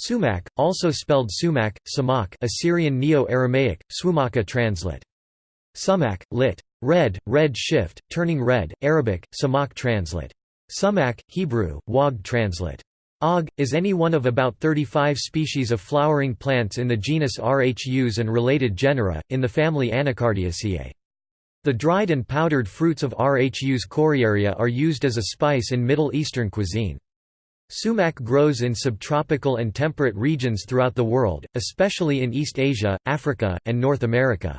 Sumac, also spelled Sumac, Samak Assyrian Neo-Aramaic, Swumaka translate. Sumac, lit. Red, red shift, turning red, Arabic, Samak translate. Sumac, Hebrew, Wag translate. Og, is any one of about 35 species of flowering plants in the genus Rhus and related genera, in the family Anacardiaceae. The dried and powdered fruits of Rhus coriaria are used as a spice in Middle Eastern cuisine. Sumac grows in subtropical and temperate regions throughout the world, especially in East Asia, Africa, and North America.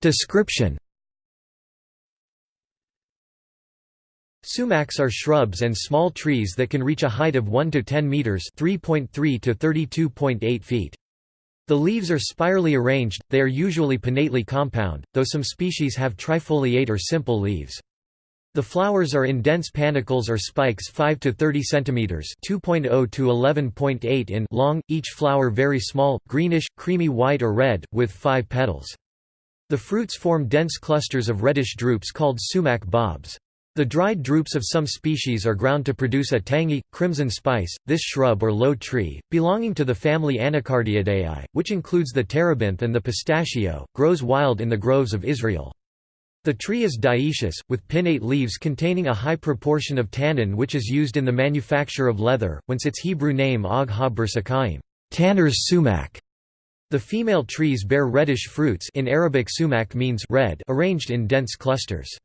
Description Sumacs are shrubs and small trees that can reach a height of 1 to 10 meters, 3.3 to 32.8 feet. The leaves are spirally arranged, they are usually pinnately compound, though some species have trifoliate or simple leaves. The flowers are in dense panicles or spikes 5 to 30 centimeters, 2.0 to 11.8 in long, each flower very small, greenish, creamy white or red with 5 petals. The fruits form dense clusters of reddish drupes called sumac bobs. The dried drupes of some species are ground to produce a tangy, crimson spice. This shrub or low tree, belonging to the family Anacardiaceae, which includes the terebinth and the pistachio, grows wild in the groves of Israel. The tree is dioecious, with pinnate leaves containing a high proportion of tannin which is used in the manufacture of leather, whence its Hebrew name Og ha tanner's sumac. The female trees bear reddish fruits in Arabic sumac means red arranged in dense clusters.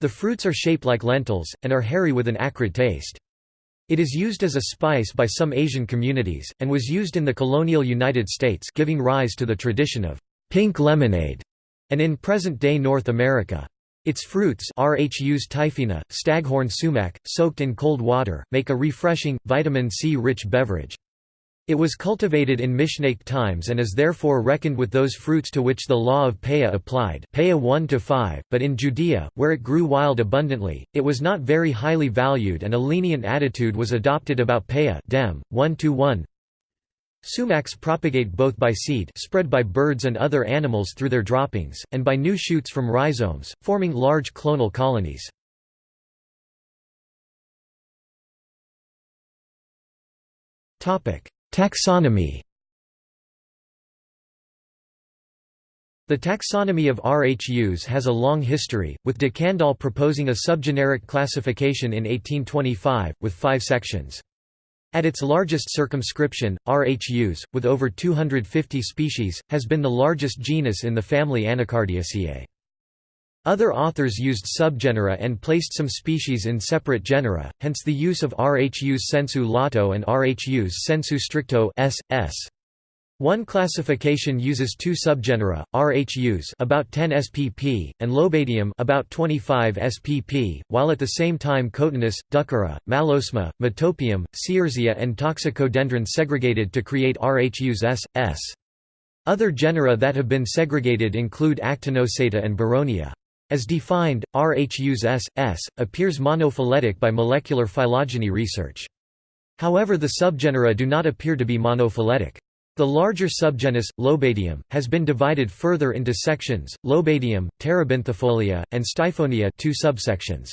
The fruits are shaped like lentils, and are hairy with an acrid taste. It is used as a spice by some Asian communities, and was used in the colonial United States giving rise to the tradition of pink lemonade, and in present-day North America. Its fruits Rhus typhina, staghorn sumac, soaked in cold water, make a refreshing, vitamin C-rich beverage. It was cultivated in Mishnaic times and is therefore reckoned with those fruits to which the law of Peah applied Peah 1 5, but in Judea, where it grew wild abundantly, it was not very highly valued and a lenient attitude was adopted about Peah Dem, 1 1. Sumacs propagate both by seed spread by birds and other animals through their droppings, and by new shoots from rhizomes, forming large clonal colonies. Topic Taxonomy The taxonomy of Rhus has a long history, with de Candolle proposing a subgeneric classification in 1825, with five sections. At its largest circumscription, Rhus, with over 250 species, has been the largest genus in the family Anacardiaceae. Other authors used subgenera and placed some species in separate genera, hence the use of Rhus sensu lato and Rhus sensu stricto s. s. One classification uses two subgenera, Rhus about 10 spp and Lobadium about 25 spp, while at the same time Cotinus, Ducera, Malosma, Metopium, Searsia and Toxicodendron segregated to create Rhus s. s. Other genera that have been segregated include Actinocheita and Baronia. As defined, Rhus s. s. appears monophyletic by molecular phylogeny research. However the subgenera do not appear to be monophyletic. The larger subgenus, Lobadium, has been divided further into sections, Lobadium, Terebinthifolia, and Styphonia two subsections.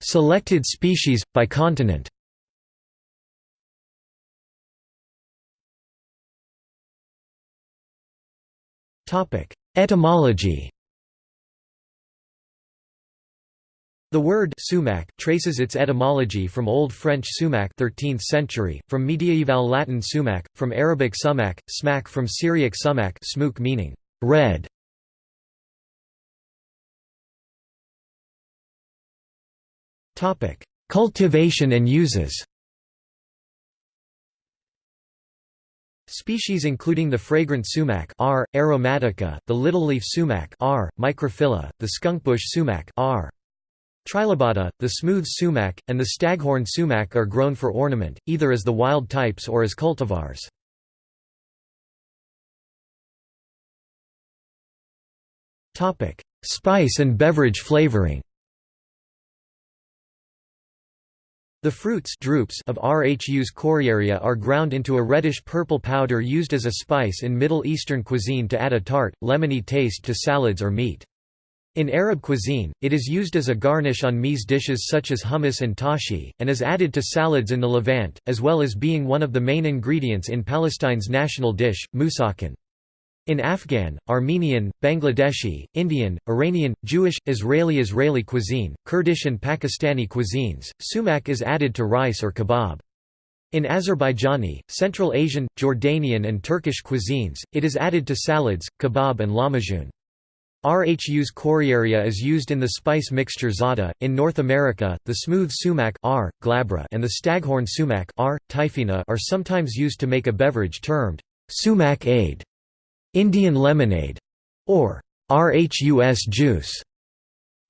Selected species, by continent Etymology. The word sumac traces its etymology from Old French sumac 13th century, from medieval Latin sumac, from Arabic sumac, smack from Syriac sumac smook meaning red. Cultivation and uses Species including the fragrant sumac R. aromatica, the littleleaf sumac R. microphylla, the skunkbush sumac R. trilobata, the smooth sumac, and the staghorn sumac are grown for ornament, either as the wild types or as cultivars. Spice and beverage flavoring The fruits drupes of Rhus coriaria are ground into a reddish-purple powder used as a spice in Middle Eastern cuisine to add a tart, lemony taste to salads or meat. In Arab cuisine, it is used as a garnish on meze dishes such as hummus and tashi, and is added to salads in the Levant, as well as being one of the main ingredients in Palestine's national dish, musakhan. In Afghan, Armenian, Bangladeshi, Indian, Iranian, Jewish, Israeli Israeli cuisine, Kurdish and Pakistani cuisines, sumac is added to rice or kebab. In Azerbaijani, Central Asian, Jordanian and Turkish cuisines, it is added to salads, kebab and lahmacun. Rhus coriaria is used in the spice mixture za'atar. In North America, the smooth sumac R. glabra and the staghorn sumac R. typhina are sometimes used to make a beverage termed sumac-ade. Indian lemonade, or rhus juice.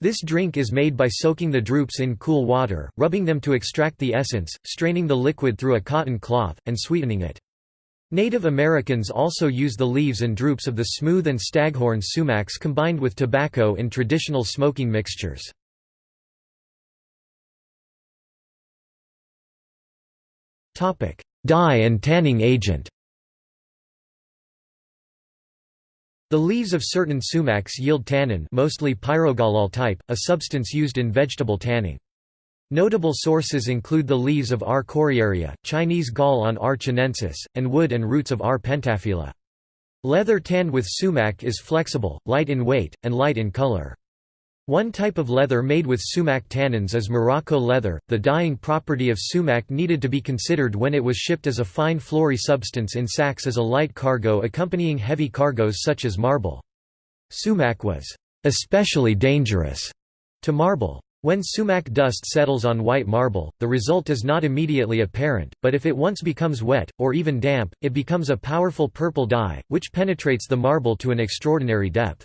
This drink is made by soaking the drupes in cool water, rubbing them to extract the essence, straining the liquid through a cotton cloth, and sweetening it. Native Americans also use the leaves and drupes of the smooth and staghorn sumacs combined with tobacco in traditional smoking mixtures. Dye and tanning agent The leaves of certain sumacs yield tannin mostly pyrogallol type, a substance used in vegetable tanning. Notable sources include the leaves of R. coriaria, Chinese gall on R. chinensis, and wood and roots of R. pentaphylla. Leather tanned with sumac is flexible, light in weight, and light in color. One type of leather made with sumac tannins is Morocco leather. The dyeing property of sumac needed to be considered when it was shipped as a fine floury substance in sacks as a light cargo accompanying heavy cargoes such as marble. Sumac was especially dangerous to marble. When sumac dust settles on white marble, the result is not immediately apparent, but if it once becomes wet, or even damp, it becomes a powerful purple dye, which penetrates the marble to an extraordinary depth.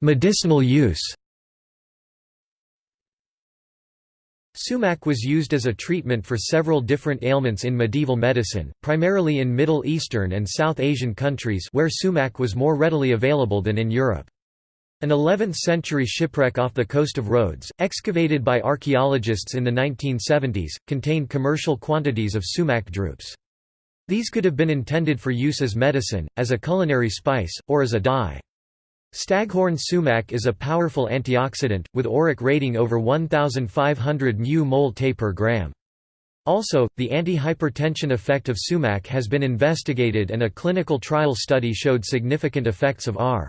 Medicinal use Sumac was used as a treatment for several different ailments in medieval medicine, primarily in Middle Eastern and South Asian countries where sumac was more readily available than in Europe. An 11th-century shipwreck off the coast of Rhodes, excavated by archaeologists in the 1970s, contained commercial quantities of sumac drupes. These could have been intended for use as medicine, as a culinary spice, or as a dye. Staghorn sumac is a powerful antioxidant, with ORAC rating over 1,500 μmol Te per gram. Also, the anti-hypertension effect of sumac has been investigated and a clinical trial study showed significant effects of R.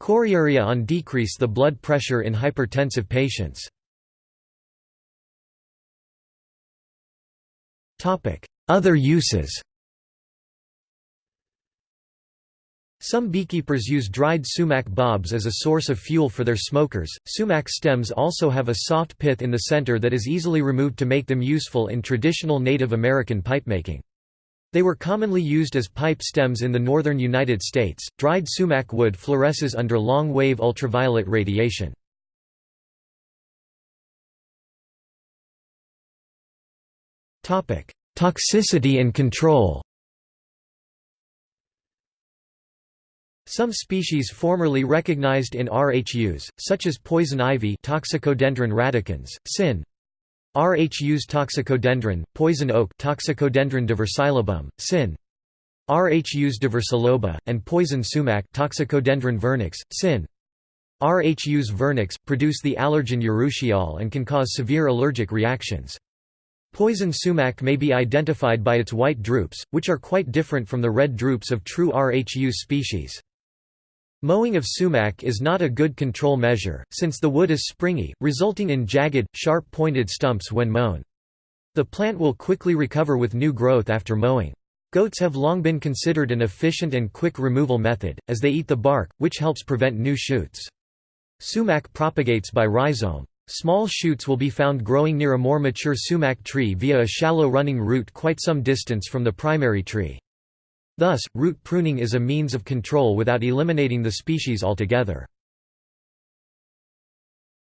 coriaria on decrease the blood pressure in hypertensive patients. Other uses Some beekeepers use dried sumac bobs as a source of fuel for their smokers. Sumac stems also have a soft pith in the center that is easily removed to make them useful in traditional Native American pipemaking. They were commonly used as pipe stems in the northern United States. Dried sumac wood fluoresces under long wave ultraviolet radiation. Toxicity and control Some species formerly recognized in Rhus, such as poison ivy Toxicodendron radicans, sin. Rhus toxicodendron, poison oak Toxicodendron diversilobum, sin. Rhus diversiloba, and poison sumac Toxicodendron vernix, sin. Rhus vernix, produce the allergen urushiol and can cause severe allergic reactions. Poison sumac may be identified by its white drupes, which are quite different from the red drupes of true Rhus species. Mowing of sumac is not a good control measure, since the wood is springy, resulting in jagged, sharp-pointed stumps when mown. The plant will quickly recover with new growth after mowing. Goats have long been considered an efficient and quick removal method, as they eat the bark, which helps prevent new shoots. Sumac propagates by rhizome. Small shoots will be found growing near a more mature sumac tree via a shallow running root quite some distance from the primary tree. Thus, root pruning is a means of control without eliminating the species altogether.